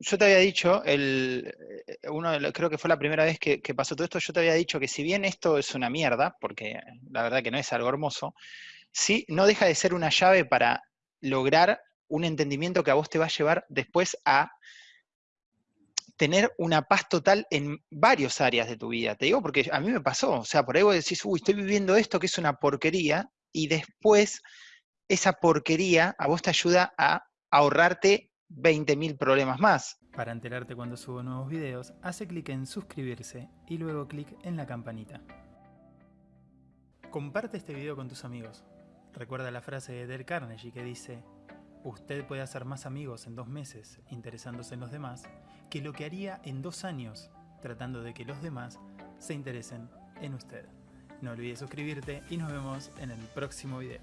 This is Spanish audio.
yo te había dicho, el, eh, uno creo que fue la primera vez que, pasó todo esto, yo te había dicho que si bien esto es una mierda, porque la verdad que no es algo hermoso, sí no deja de ser una llave para lograr un entendimiento que a vos te va a llevar después a tener una paz total en varias áreas de tu vida. Te digo porque a mí me pasó, o sea, por ahí vos decís, uy, estoy viviendo esto que es una porquería, y después esa porquería a vos te ayuda a ahorrarte 20.000 problemas más. Para enterarte cuando subo nuevos videos, hace clic en suscribirse y luego clic en la campanita. Comparte este video con tus amigos. Recuerda la frase de Del Carnegie que dice Usted puede hacer más amigos en dos meses interesándose en los demás que lo que haría en dos años tratando de que los demás se interesen en usted. No olvides suscribirte y nos vemos en el próximo video.